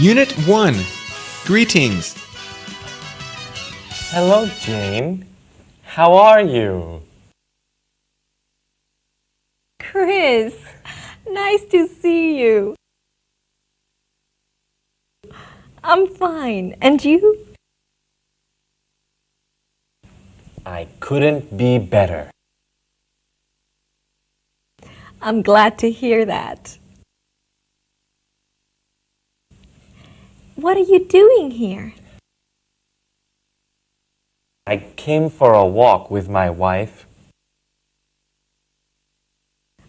Unit 1 Greetings. Hello, Jane. How are you? Chris, nice to see you. I'm fine. And you? I couldn't be better. I'm glad to hear that. What are you doing here? I came for a walk with my wife.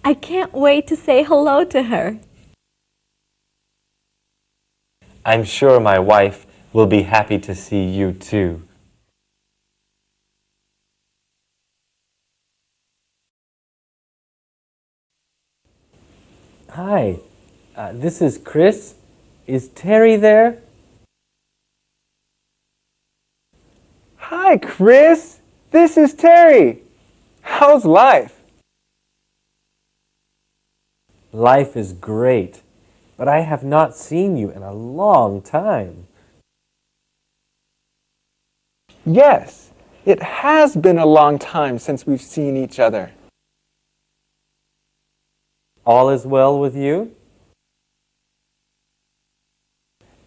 I can't wait to say hello to her. I'm sure my wife will be happy to see you too. Hi, uh, this is Chris. Is Terry there? Hi, Chris. This is Terry. How's life? Life is great, but I have not seen you in a long time. Yes, it has been a long time since we've seen each other. All is well with you?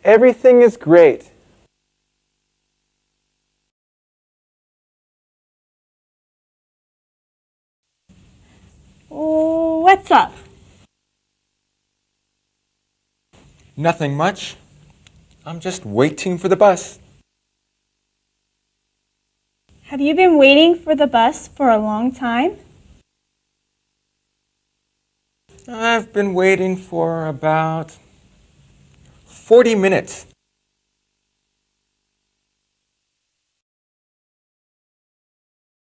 Everything is great. What's up? Nothing much. I'm just waiting for the bus. Have you been waiting for the bus for a long time? I've been waiting for about 40 minutes.